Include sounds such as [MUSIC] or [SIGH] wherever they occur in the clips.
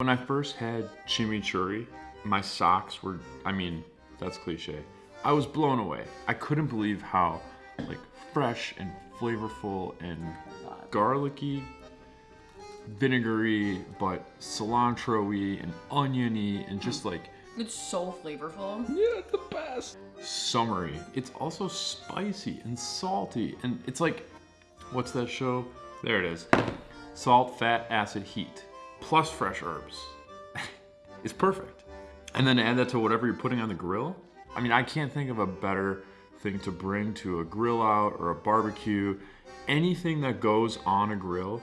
When I first had chimichurri, my socks were, I mean, that's cliche. I was blown away. I couldn't believe how like fresh and flavorful and garlicky, vinegary, but cilantro-y and oniony and just like It's so flavorful. yeah, the best. Summery. It's also spicy and salty. And it's like, what's that show? There it is. Salt, fat, acid, heat. Plus fresh herbs. [LAUGHS] it's perfect. And then add that to whatever you're putting on the grill. I mean, I can't think of a better thing to bring to a grill out or a barbecue. Anything that goes on a grill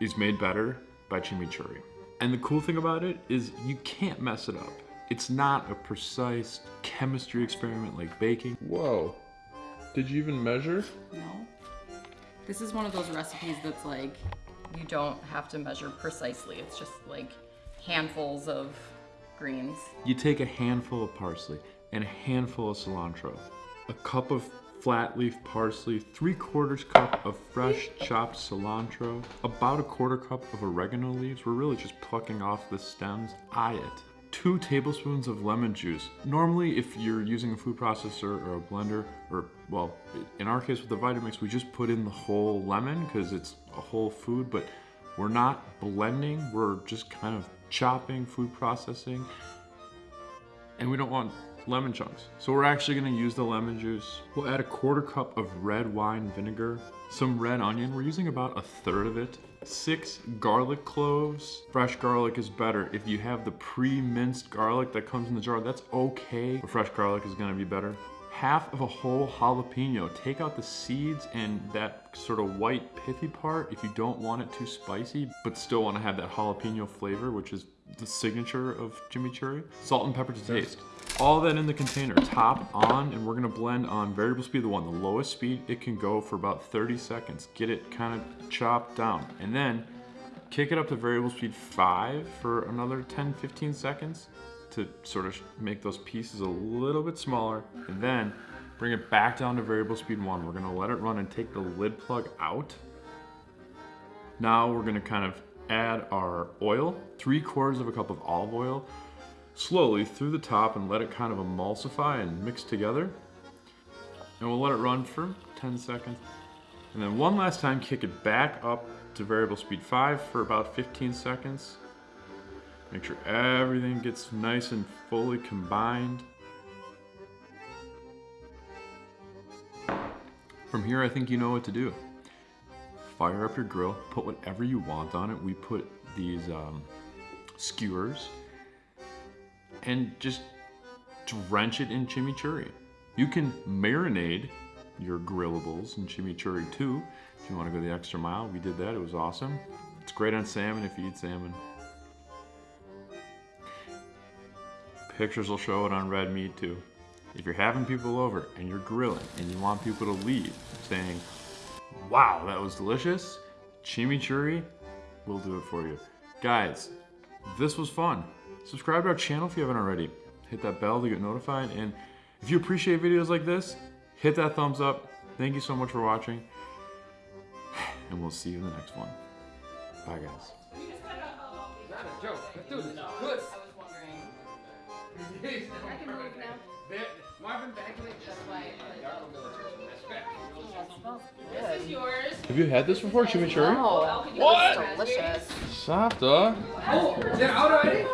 is made better by chimichurri. And the cool thing about it is you can't mess it up. It's not a precise chemistry experiment like baking. Whoa. Did you even measure? No. This is one of those recipes that's like, you don't have to measure precisely. It's just like handfuls of greens. You take a handful of parsley and a handful of cilantro, a cup of flat leaf parsley, three quarters cup of fresh [LAUGHS] chopped cilantro, about a quarter cup of oregano leaves. We're really just plucking off the stems. Eye it. Two tablespoons of lemon juice. Normally, if you're using a food processor or a blender, or well, in our case with the Vitamix, we just put in the whole lemon because it's a whole food, but we're not blending, we're just kind of chopping, food processing, and we don't want lemon chunks. So we're actually gonna use the lemon juice. We'll add a quarter cup of red wine vinegar, some red onion, we're using about a third of it, six garlic cloves. Fresh garlic is better. If you have the pre-minced garlic that comes in the jar, that's okay, but fresh garlic is gonna be better. Half of a whole jalapeno. Take out the seeds and that sort of white pithy part if you don't want it too spicy, but still wanna have that jalapeno flavor, which is the signature of chimichurri. Salt and pepper to taste. All that in the container, top on, and we're gonna blend on variable speed, the one, the lowest speed it can go for about 30 seconds. Get it kind of chopped down. And then kick it up to variable speed five for another 10, 15 seconds to sort of make those pieces a little bit smaller. And then bring it back down to variable speed one. We're gonna let it run and take the lid plug out. Now we're gonna kind of add our oil, three quarters of a cup of olive oil, slowly through the top and let it kind of emulsify and mix together. And we'll let it run for 10 seconds. And then one last time, kick it back up to variable speed five for about 15 seconds. Make sure everything gets nice and fully combined. From here, I think you know what to do. Fire up your grill, put whatever you want on it. We put these um, skewers and just drench it in chimichurri. You can marinate your grillables in chimichurri too. If you want to go the extra mile, we did that. It was awesome. It's great on salmon if you eat salmon. Pictures will show it on red meat too. If you're having people over and you're grilling and you want people to leave saying, wow, that was delicious, chimichurri will do it for you. Guys, this was fun. Subscribe to our channel if you haven't already. Hit that bell to get notified. And if you appreciate videos like this, hit that thumbs up. Thank you so much for watching. And we'll see you in the next one. Bye, guys. Not a joke. Let's do this. Good. I was wondering. I can move now. Marvin Bagley. That's why. This is yours. Have you had this before, chimichurri? Oh, What? delicious. Safta. Oh, is it out already?